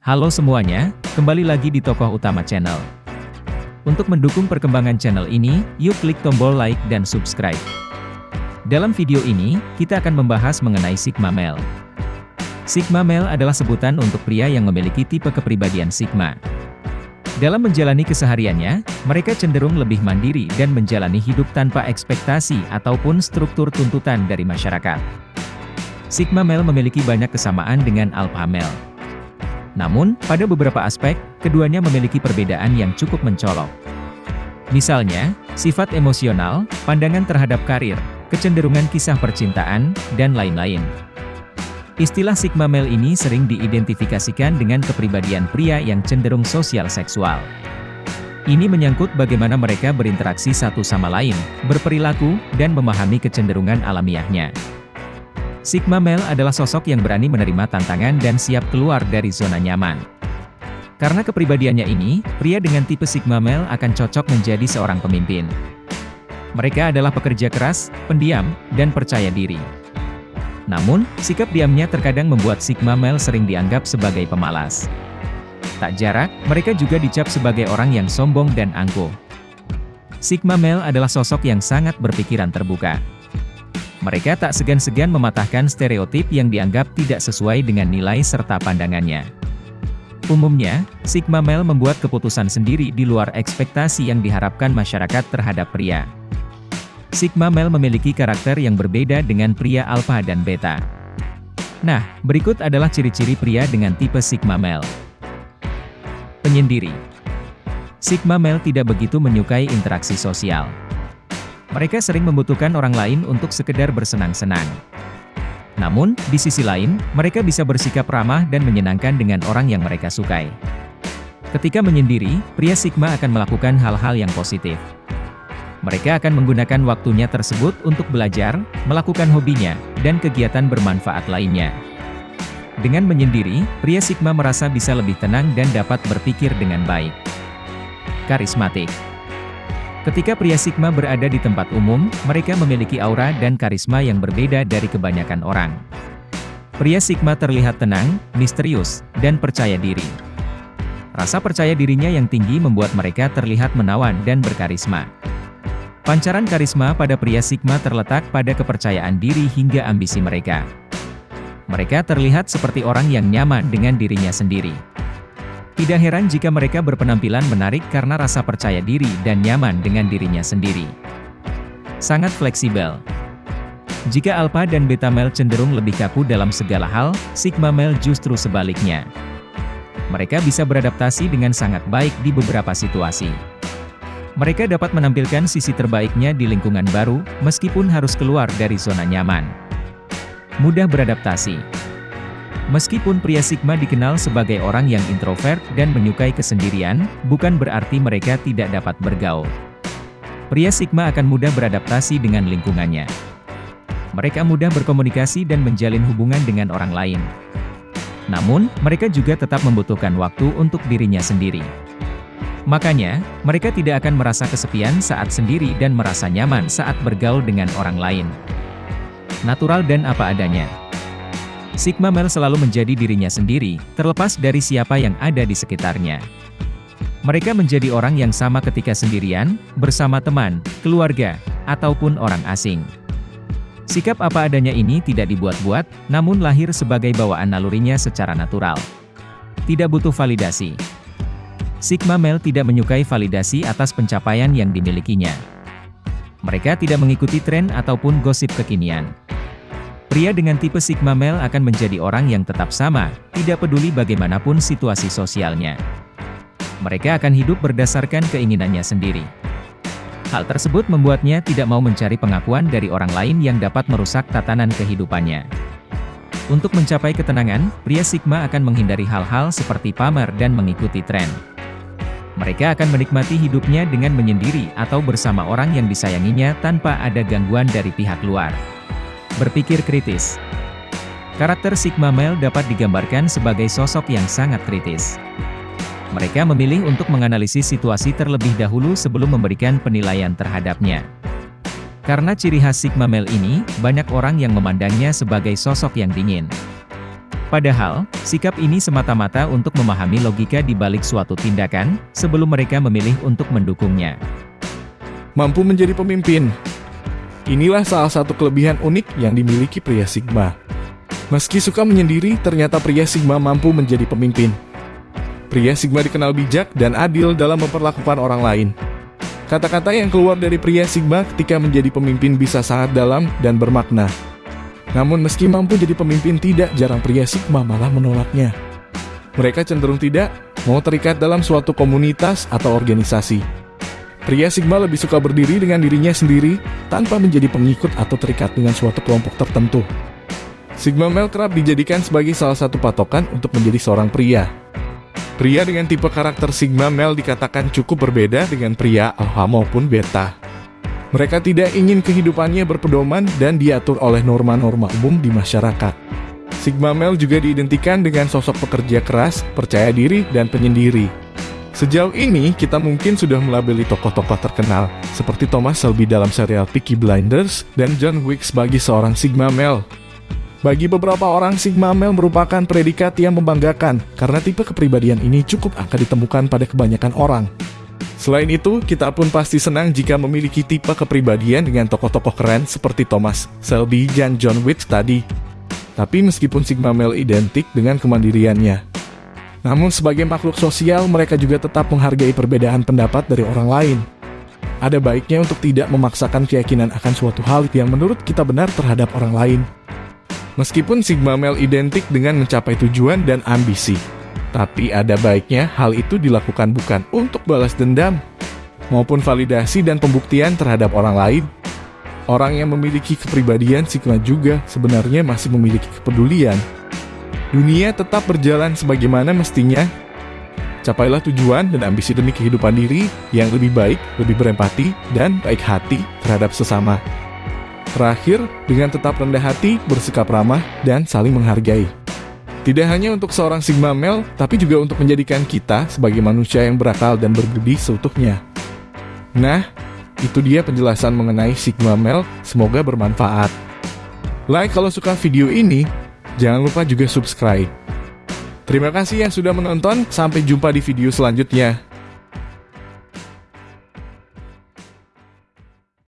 Halo semuanya, kembali lagi di Tokoh Utama Channel. Untuk mendukung perkembangan channel ini, yuk klik tombol like dan subscribe. Dalam video ini, kita akan membahas mengenai Sigma Male. Sigma Male adalah sebutan untuk pria yang memiliki tipe kepribadian Sigma. Dalam menjalani kesehariannya, mereka cenderung lebih mandiri dan menjalani hidup tanpa ekspektasi ataupun struktur tuntutan dari masyarakat. Sigma Male memiliki banyak kesamaan dengan Alpha Male. Namun, pada beberapa aspek, keduanya memiliki perbedaan yang cukup mencolok. Misalnya, sifat emosional, pandangan terhadap karir, kecenderungan kisah percintaan, dan lain-lain. Istilah Sigma Male ini sering diidentifikasikan dengan kepribadian pria yang cenderung sosial seksual. Ini menyangkut bagaimana mereka berinteraksi satu sama lain, berperilaku, dan memahami kecenderungan alamiahnya. Sigma Male adalah sosok yang berani menerima tantangan dan siap keluar dari zona nyaman. Karena kepribadiannya ini, pria dengan tipe Sigma Male akan cocok menjadi seorang pemimpin. Mereka adalah pekerja keras, pendiam, dan percaya diri. Namun, sikap diamnya terkadang membuat Sigma Male sering dianggap sebagai pemalas. Tak jarak, mereka juga dicap sebagai orang yang sombong dan angkuh. Sigma Male adalah sosok yang sangat berpikiran terbuka. Mereka tak segan-segan mematahkan stereotip yang dianggap tidak sesuai dengan nilai serta pandangannya. Umumnya, Sigma Male membuat keputusan sendiri di luar ekspektasi yang diharapkan masyarakat terhadap pria. Sigma Male memiliki karakter yang berbeda dengan pria Alpha dan Beta. Nah, berikut adalah ciri-ciri pria dengan tipe Sigma Male. Penyendiri Sigma Male tidak begitu menyukai interaksi sosial. Mereka sering membutuhkan orang lain untuk sekedar bersenang-senang. Namun, di sisi lain, mereka bisa bersikap ramah dan menyenangkan dengan orang yang mereka sukai. Ketika menyendiri, pria Sigma akan melakukan hal-hal yang positif. Mereka akan menggunakan waktunya tersebut untuk belajar, melakukan hobinya, dan kegiatan bermanfaat lainnya. Dengan menyendiri, pria Sigma merasa bisa lebih tenang dan dapat berpikir dengan baik. Karismatik Ketika pria Sigma berada di tempat umum, mereka memiliki aura dan karisma yang berbeda dari kebanyakan orang. Pria Sigma terlihat tenang, misterius, dan percaya diri. Rasa percaya dirinya yang tinggi membuat mereka terlihat menawan dan berkarisma. Pancaran karisma pada pria Sigma terletak pada kepercayaan diri hingga ambisi mereka. Mereka terlihat seperti orang yang nyaman dengan dirinya sendiri. Tidak heran jika mereka berpenampilan menarik karena rasa percaya diri dan nyaman dengan dirinya sendiri. Sangat fleksibel. Jika Alpha dan Beta Male cenderung lebih kaku dalam segala hal, Sigma Male justru sebaliknya. Mereka bisa beradaptasi dengan sangat baik di beberapa situasi. Mereka dapat menampilkan sisi terbaiknya di lingkungan baru, meskipun harus keluar dari zona nyaman. Mudah beradaptasi. Meskipun pria Sigma dikenal sebagai orang yang introvert dan menyukai kesendirian, bukan berarti mereka tidak dapat bergaul. Pria Sigma akan mudah beradaptasi dengan lingkungannya. Mereka mudah berkomunikasi dan menjalin hubungan dengan orang lain. Namun, mereka juga tetap membutuhkan waktu untuk dirinya sendiri. Makanya, mereka tidak akan merasa kesepian saat sendiri dan merasa nyaman saat bergaul dengan orang lain. Natural dan apa adanya. Sigma Male selalu menjadi dirinya sendiri, terlepas dari siapa yang ada di sekitarnya. Mereka menjadi orang yang sama ketika sendirian, bersama teman, keluarga, ataupun orang asing. Sikap apa adanya ini tidak dibuat-buat, namun lahir sebagai bawaan nalurinya secara natural. Tidak butuh validasi. Sigma Male tidak menyukai validasi atas pencapaian yang dimilikinya. Mereka tidak mengikuti tren ataupun gosip kekinian. Pria dengan tipe Sigma Male akan menjadi orang yang tetap sama, tidak peduli bagaimanapun situasi sosialnya. Mereka akan hidup berdasarkan keinginannya sendiri. Hal tersebut membuatnya tidak mau mencari pengakuan dari orang lain yang dapat merusak tatanan kehidupannya. Untuk mencapai ketenangan, pria Sigma akan menghindari hal-hal seperti pamer dan mengikuti tren. Mereka akan menikmati hidupnya dengan menyendiri atau bersama orang yang disayanginya tanpa ada gangguan dari pihak luar. Berpikir kritis Karakter Sigma Male dapat digambarkan sebagai sosok yang sangat kritis. Mereka memilih untuk menganalisis situasi terlebih dahulu sebelum memberikan penilaian terhadapnya. Karena ciri khas Sigma Male ini, banyak orang yang memandangnya sebagai sosok yang dingin. Padahal, sikap ini semata-mata untuk memahami logika di balik suatu tindakan, sebelum mereka memilih untuk mendukungnya. Mampu menjadi pemimpin. Inilah salah satu kelebihan unik yang dimiliki pria Sigma. Meski suka menyendiri, ternyata pria Sigma mampu menjadi pemimpin. Pria Sigma dikenal bijak dan adil dalam memperlakukan orang lain. Kata-kata yang keluar dari pria Sigma ketika menjadi pemimpin bisa sangat dalam dan bermakna. Namun meski mampu jadi pemimpin tidak jarang pria Sigma malah menolaknya. Mereka cenderung tidak mau terikat dalam suatu komunitas atau organisasi. Pria Sigma lebih suka berdiri dengan dirinya sendiri tanpa menjadi pengikut atau terikat dengan suatu kelompok tertentu. Sigma male kerap dijadikan sebagai salah satu patokan untuk menjadi seorang pria. Pria dengan tipe karakter Sigma male dikatakan cukup berbeda dengan pria alpha maupun beta. Mereka tidak ingin kehidupannya berpedoman dan diatur oleh norma-norma umum di masyarakat. Sigma Male juga diidentikan dengan sosok pekerja keras, percaya diri, dan penyendiri. Sejauh ini, kita mungkin sudah melabeli tokoh-tokoh terkenal, seperti Thomas Shelby dalam serial Peaky Blinders dan John Wick sebagai seorang Sigma Male. Bagi beberapa orang, Sigma Male merupakan predikat yang membanggakan, karena tipe kepribadian ini cukup akan ditemukan pada kebanyakan orang. Selain itu, kita pun pasti senang jika memiliki tipe kepribadian dengan tokoh-tokoh keren seperti Thomas, Selby, dan John Wick tadi. Tapi meskipun Sigma Male identik dengan kemandiriannya, namun sebagai makhluk sosial mereka juga tetap menghargai perbedaan pendapat dari orang lain. Ada baiknya untuk tidak memaksakan keyakinan akan suatu hal yang menurut kita benar terhadap orang lain. Meskipun Sigma Male identik dengan mencapai tujuan dan ambisi, tapi ada baiknya hal itu dilakukan bukan untuk balas dendam, maupun validasi dan pembuktian terhadap orang lain. Orang yang memiliki kepribadian Sigma juga sebenarnya masih memiliki kepedulian. Dunia tetap berjalan sebagaimana mestinya. Capailah tujuan dan ambisi demi kehidupan diri yang lebih baik, lebih berempati, dan baik hati terhadap sesama. Terakhir, dengan tetap rendah hati, bersikap ramah, dan saling menghargai. Tidak hanya untuk seorang Sigma Male, tapi juga untuk menjadikan kita sebagai manusia yang berakal dan berbudi seutuhnya. Nah, itu dia penjelasan mengenai Sigma Male, semoga bermanfaat. Like kalau suka video ini, jangan lupa juga subscribe. Terima kasih yang sudah menonton, sampai jumpa di video selanjutnya.